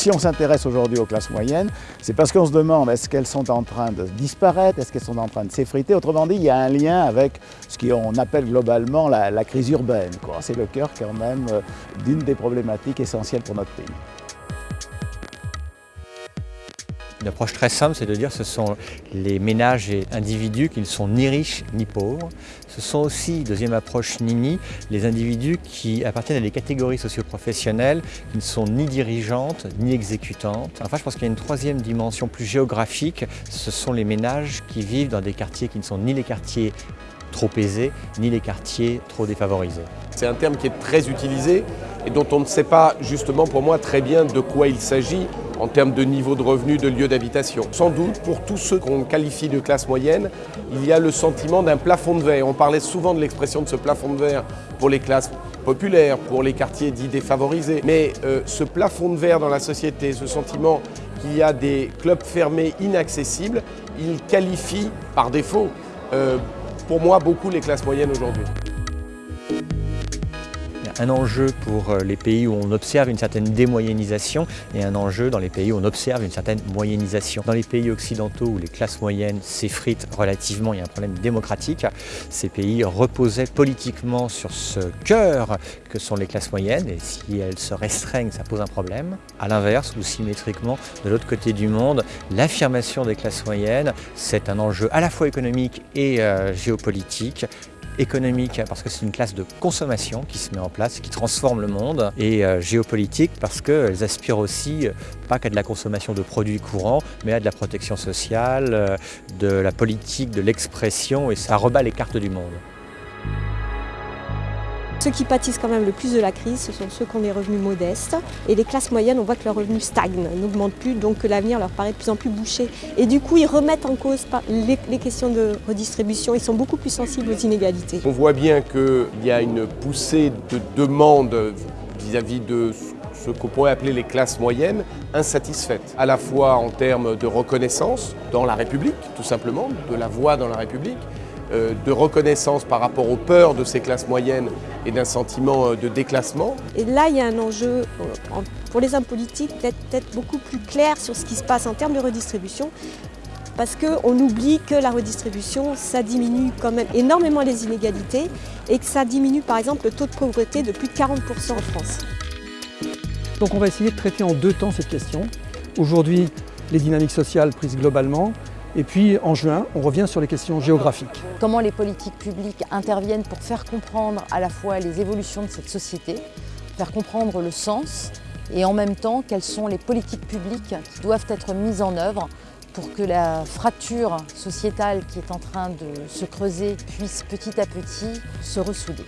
Si on s'intéresse aujourd'hui aux classes moyennes, c'est parce qu'on se demande est-ce qu'elles sont en train de disparaître, est-ce qu'elles sont en train de s'effriter? Autrement dit, il y a un lien avec ce qu'on appelle globalement la, crise urbaine. C'est le cœur quand même euh, d'une des problématiques essentielles pour notre pays. Une approche très simple, c'est de dire que ce sont les ménages et individus qui ne sont ni riches ni pauvres. Ce sont aussi, deuxième approche Nini, les individus qui appartiennent à des catégories socioprofessionnelles qui ne sont ni dirigeantes ni exécutantes. Enfin, je pense qu'il y a une troisième dimension plus géographique, ce sont les ménages qui vivent dans des quartiers qui ne sont ni les quartiers trop aisés, ni les quartiers trop défavorisés. C'est un terme qui est très utilisé et dont on ne sait pas justement pour moi très bien de quoi il s'agit en termes de niveau de revenu, de lieu d'habitation. Sans doute, pour tous ceux qu'on qualifie de classe moyenne, il y a le sentiment d'un plafond de verre. On parlait souvent de l'expression de ce plafond de verre pour les classes populaires, pour les quartiers dits défavorisés. Mais euh, ce plafond de verre dans la société, ce sentiment qu'il y a des clubs fermés inaccessibles, il qualifie par défaut, euh, pour moi, beaucoup les classes moyennes aujourd'hui un enjeu pour euh, les pays où on observe une certaine démoyennisation et un enjeu dans les pays où on observe une certaine moyennisation. Dans les pays occidentaux où les classes moyennes s'effritent relativement, il y a un problème démocratique, ces pays reposaient politiquement sur ce cœur que sont les classes moyennes et si elles se restreignent, ça pose un problème. A l'inverse, ou symétriquement, de l'autre côté du monde, l'affirmation des classes moyennes, c'est un enjeu à la fois économique et euh, géopolitique économique parce que c'est une classe de consommation qui se met en place, qui transforme le monde, et euh, géopolitique parce qu'elles aspirent aussi euh, pas qu'à de la consommation de produits courants, mais à de la protection sociale, euh, de la politique, de l'expression, et ça rebat les cartes du monde. Ceux qui pâtissent quand même le plus de la crise, ce sont ceux qui ont des revenus modestes. Et les classes moyennes, on voit que leurs revenus stagnent, n'augmentent plus, donc que l'avenir leur paraît de plus en plus bouché. Et du coup, ils remettent en cause les, questions de redistribution, ils sont beaucoup plus sensibles aux inégalités. On voit bien qu'il y a une poussée de demande vis-à-vis de ce qu'on pourrait appeler les classes moyennes, insatisfaites, à la fois en termes de reconnaissance dans la République, tout simplement, de la voix dans la République, de reconnaissance par rapport aux peurs de ces classes moyennes et d'un sentiment euh, de déclassement. Et là, il y a un enjeu euh, pour les hommes politiques d'être peut-être beaucoup plus clair sur ce qui se passe en termes de redistribution parce qu'on oublie que la redistribution, ça diminue quand même énormément les inégalités et que ça diminue par exemple le taux de pauvreté de plus de 40% en France. Donc on va essayer de traiter en deux temps cette question. Aujourd'hui, les dynamiques sociales prises globalement, et puis en juin, on revient sur les questions géographiques. Comment les politiques publiques interviennent pour faire comprendre à la fois les évolutions de cette société, faire comprendre le sens et en même temps quelles sont les politiques publiques qui doivent être mises en œuvre pour que la fracture sociétale qui est en train de se creuser puisse petit à petit se ressouder.